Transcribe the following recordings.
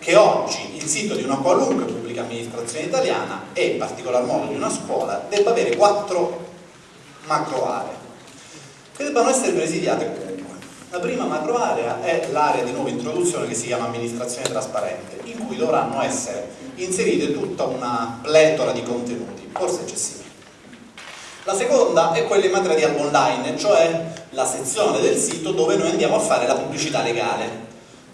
che oggi il sito di una qualunque pubblica amministrazione italiana e in particolar modo di una scuola debba avere quattro macro aree che debbano essere presidiate comunque. La prima macro area è l'area di nuova introduzione che si chiama amministrazione trasparente, in cui dovranno essere inserite tutta una pletora di contenuti, forse eccessivi. La seconda è quella in materia di online, cioè la sezione del sito dove noi andiamo a fare la pubblicità legale.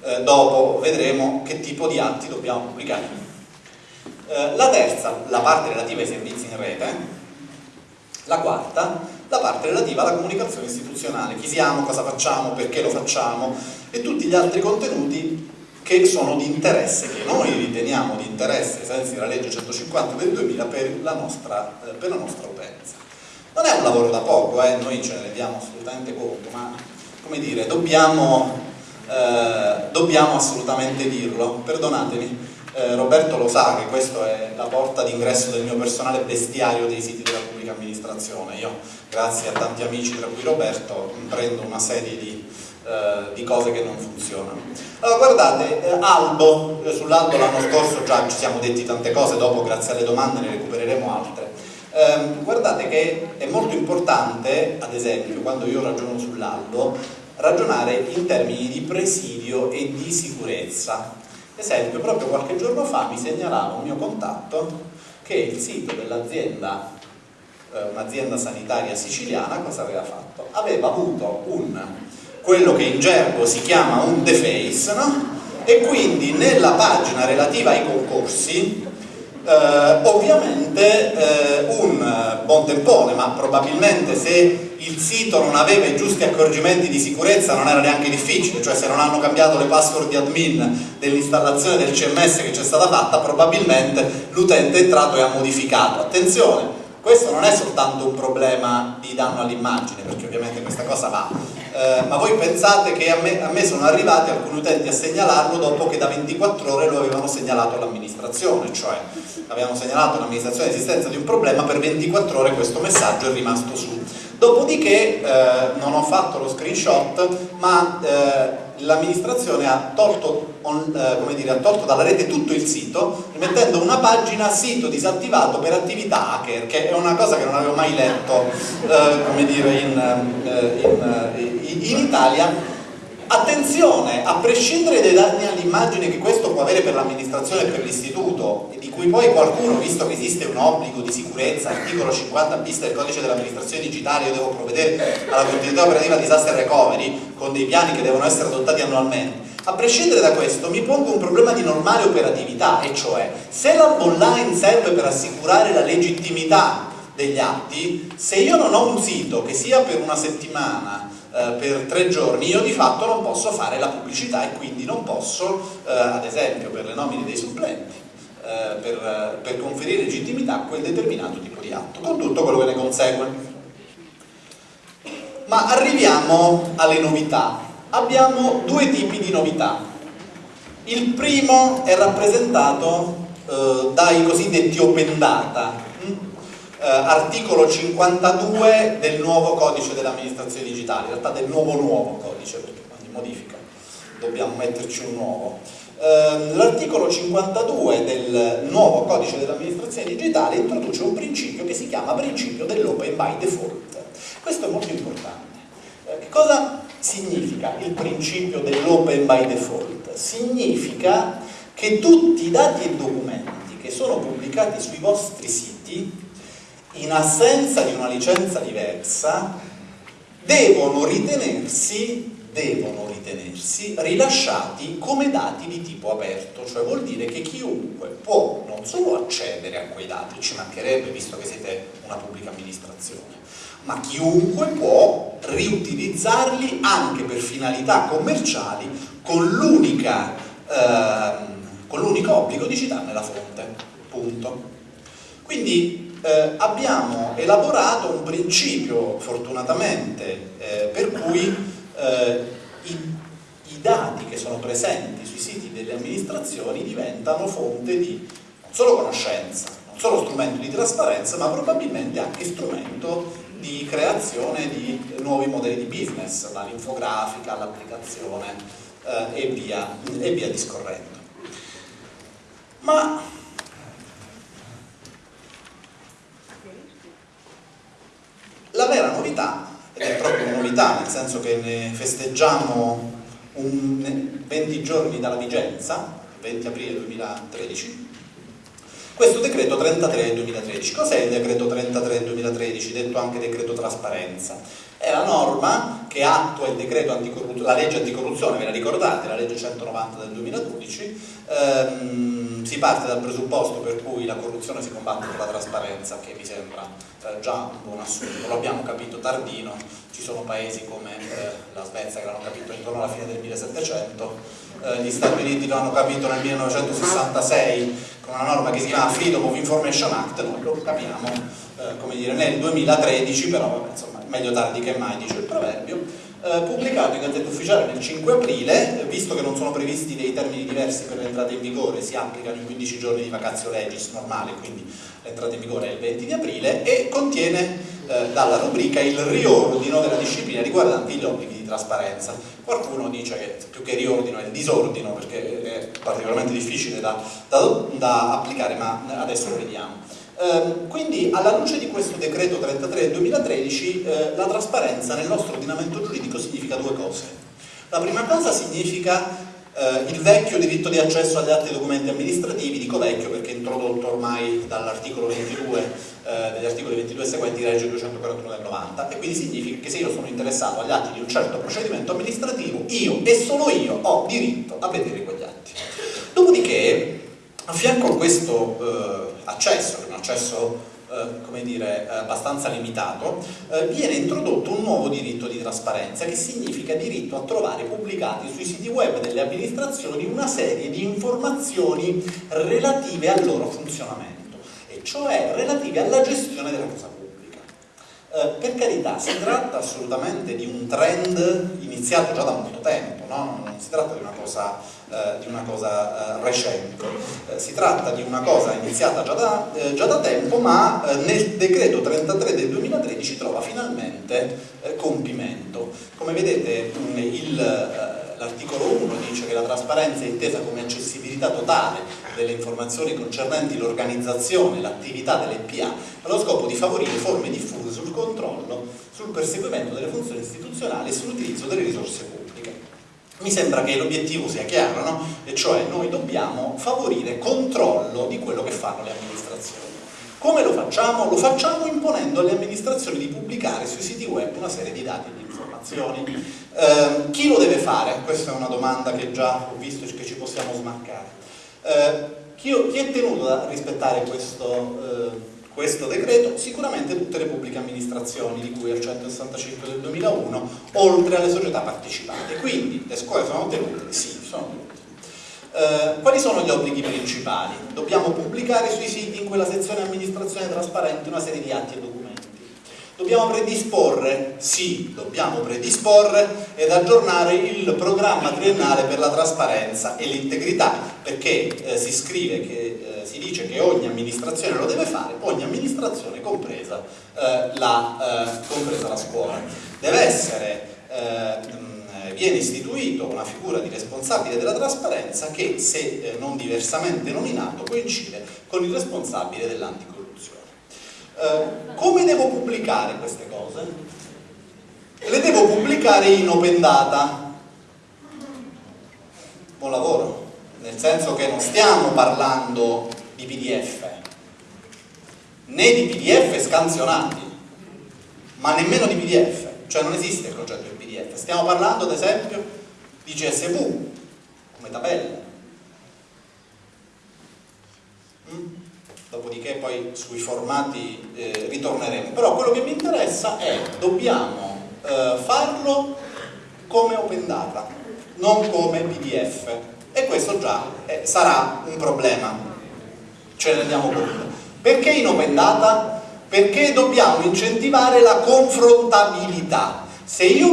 Eh, dopo vedremo che tipo di atti dobbiamo pubblicare. Eh, la terza, la parte relativa ai servizi in rete. La quarta, la parte relativa alla comunicazione istituzionale. Chi siamo, cosa facciamo, perché lo facciamo e tutti gli altri contenuti che sono di interesse, che noi riteniamo di interesse, ai sensi della legge 150 del 2000, per la nostra, eh, per la nostra utenza. Non è un lavoro da poco, eh? noi ce ne rendiamo assolutamente conto, ma come dire, dobbiamo, eh, dobbiamo assolutamente dirlo. Perdonatemi, eh, Roberto lo sa che questa è la porta d'ingresso del mio personale bestiario dei siti della pubblica amministrazione. Io, grazie a tanti amici, tra cui Roberto, prendo una serie di, eh, di cose che non funzionano. Allora guardate, eh, Albo, eh, sull'Albo l'anno scorso già ci siamo detti tante cose, dopo grazie alle domande ne recupereremo altre ehm, guardate che è molto importante, ad esempio, quando io ragiono sull'albo, ragionare in termini di presidio e di sicurezza. Esempio, proprio qualche giorno fa mi segnalava un mio contatto che il sito dell'azienda, eh, un'azienda sanitaria siciliana, cosa aveva fatto? Aveva avuto un, quello che in gergo si chiama un deface, no? e quindi nella pagina relativa ai concorsi eh, ovviamente eh, un buon tempone, ma probabilmente se il sito non aveva i giusti accorgimenti di sicurezza non era neanche difficile, cioè se non hanno cambiato le password di admin dell'installazione del CMS che c'è stata fatta, probabilmente l'utente è entrato e ha modificato. Attenzione, questo non è soltanto un problema di danno all'immagine, perché ovviamente questa cosa va, eh, ma voi pensate che a me, a me, sono arrivati alcuni utenti a segnalarlo dopo che da 24 ore lo avevano segnalato all'amministrazione, cioè avevano segnalato all'amministrazione l'esistenza di un problema, per 24 ore questo messaggio è rimasto su. Dopodiché eh, non ho fatto lo screenshot, ma eh, l'amministrazione ha eh, ha tolto dalla rete tutto il sito rimettendo una pagina sito disattivato per attività hacker che è una cosa che non avevo mai letto eh, dire, in, eh, in, eh, in, in Italia Attenzione, a prescindere dai danni all'immagine che questo può avere per l'amministrazione e per l'istituto, di cui poi qualcuno, visto che esiste un obbligo di sicurezza, articolo 50 bis del codice dell'amministrazione digitale, io devo provvedere alla continuità operativa disaster recovery con dei piani che devono essere adottati annualmente. A prescindere da questo mi pongo un problema di normale operatività, e cioè se l'hub online serve per assicurare la legittimità degli atti, se io non ho un sito che sia per una settimana per tre giorni, io di fatto non posso fare la pubblicità e quindi non posso, eh, ad esempio per le nomine dei supplenti, eh, per, per conferire legittimità a quel determinato tipo di atto, con tutto quello che ne consegue. Ma arriviamo alle novità. Abbiamo due tipi di novità. Il primo è rappresentato eh, dai cosiddetti open data, eh, articolo 52 del nuovo codice dell'amministrazione digitale, in realtà del nuovo nuovo codice, perché ogni modifica dobbiamo metterci un nuovo. Eh, L'articolo 52 del nuovo codice dell'amministrazione digitale introduce un principio che si chiama principio dell'open by default. Questo è molto importante. Eh, che cosa significa il principio dell'open by default? Significa che tutti i dati e documenti che sono pubblicati sui vostri siti in assenza di una licenza diversa, devono ritenersi, devono ritenersi rilasciati come dati di tipo aperto, cioè vuol dire che chiunque può non solo accedere a quei dati, ci mancherebbe visto che siete una pubblica amministrazione, ma chiunque può riutilizzarli anche per finalità commerciali con l'unico eh, obbligo di citarne la fonte. Punto. Quindi eh, abbiamo elaborato un principio, fortunatamente, eh, per cui eh, i, i, dati che sono presenti sui siti delle amministrazioni diventano fonte di non solo conoscenza, non solo strumento di trasparenza, ma probabilmente anche strumento di creazione di nuovi modelli di business, dall'infografica all'applicazione eh, e, e via discorrendo. Ma la vera novità, ed è proprio novità nel senso che ne festeggiamo un, 20 giorni dalla vigenza, 20 aprile 2013, questo decreto 33 del 2013. Cos'è il decreto 33 del 2013, detto anche decreto trasparenza? È la norma che attua la legge anticorruzione, ve la ricordate, la legge 190 del 2012, ehm, si parte dal presupposto per cui la corruzione si combatte con la trasparenza, che mi sembra eh, già un buon assunto, lo abbiamo capito tardino, ci sono paesi come eh, la Svezia che l'hanno capito intorno alla fine del 1700, eh, gli Stati Uniti l'hanno capito nel 1966 una norma che si chiama Freedom of Information Act, noi lo capiamo eh, come dire, nel 2013, però insomma, meglio tardi che mai, dice il proverbio, eh, pubblicato in Gazzetta Ufficiale nel 5 aprile, visto che non sono previsti dei termini diversi per l'entrata in vigore, si applicano i 15 giorni di vacazio legis normale, quindi l'entrata in vigore è il 20 di aprile, e contiene eh, dalla rubrica il riordino della disciplina riguardante gli obblighi trasparenza. Qualcuno dice che più che riordino è il disordino perché è particolarmente difficile da, da, da applicare, ma adesso lo vediamo. Eh, quindi alla luce di questo decreto 33 del 2013 eh, la trasparenza nel nostro ordinamento giuridico significa due cose. La prima cosa significa eh, il vecchio diritto di accesso agli atti e documenti amministrativi, dico vecchio perché introdotto ormai dall'articolo 22, eh, degli articoli 22 e seguenti di legge 241 del 90 e quindi significa che se io sono interessato agli atti di un certo procedimento amministrativo, io e solo io ho diritto a vedere quegli atti. Dopodiché, a fianco a questo eh, accesso, che è un accesso eh, come dire, abbastanza limitato, eh, viene introdotto un nuovo diritto di trasparenza che significa diritto a trovare pubblicati sui siti web delle amministrazioni una serie di informazioni relative al loro funzionamento, e cioè relative alla gestione della cosa pubblica. Eh, per carità, si tratta assolutamente di un trend iniziato già da molto tempo, no? non si tratta di una cosa eh, di una cosa eh, recente. Eh, si tratta di una cosa iniziata già da, eh, già da tempo, ma nel decreto 33 del 2013 trova finalmente compimento. Come vedete l'articolo 1 dice che la trasparenza è intesa come accessibilità totale delle informazioni concernenti l'organizzazione e l'attività delle PA allo scopo di favorire forme diffuse sul controllo, sul perseguimento delle funzioni istituzionali e sull'utilizzo delle risorse pubbliche mi sembra che l'obiettivo sia chiaro, no? e cioè noi dobbiamo favorire controllo di quello che fanno le amministrazioni. Come lo facciamo? Lo facciamo imponendo alle amministrazioni di pubblicare sui siti web una serie di dati e di informazioni. Eh, chi lo deve fare? Questa è una domanda che già ho visto che ci possiamo smarcare. Eh, chi, chi, è tenuto a rispettare questo... Eh, questo decreto sicuramente tutte le pubbliche amministrazioni di cui al 165 del 2001 oltre alle società partecipate quindi le scuole sono tenute? sì, sono tenute eh, quali sono gli obblighi principali? dobbiamo pubblicare sui siti in quella sezione amministrazione trasparente una serie di atti e documenti Dobbiamo predisporre, sì, dobbiamo predisporre ed aggiornare il programma triennale per la trasparenza e l'integrità, perché eh, si scrive che, eh, si dice che ogni amministrazione lo deve fare, ogni amministrazione compresa, eh, la, eh, compresa la scuola. Deve essere eh, viene istituito una figura di responsabile della trasparenza che, se eh, non diversamente nominato, coincide con il responsabile dell'anticorruzione. Eh, come devo pubblicare queste cose? Le devo pubblicare in open data. Buon lavoro, nel senso che non stiamo parlando di PDF, né di PDF scansionati, ma nemmeno di PDF, cioè non esiste il concetto di PDF. Stiamo parlando ad esempio di CSV, come tabelle. Mm? dopodiché poi sui formati eh, ritorneremo, però quello che mi interessa è dobbiamo eh, farlo come open data, non come PDF e questo già eh, sarà un problema, ce ne rendiamo conto. Perché in open data? Perché dobbiamo incentivare la confrontabilità. Se io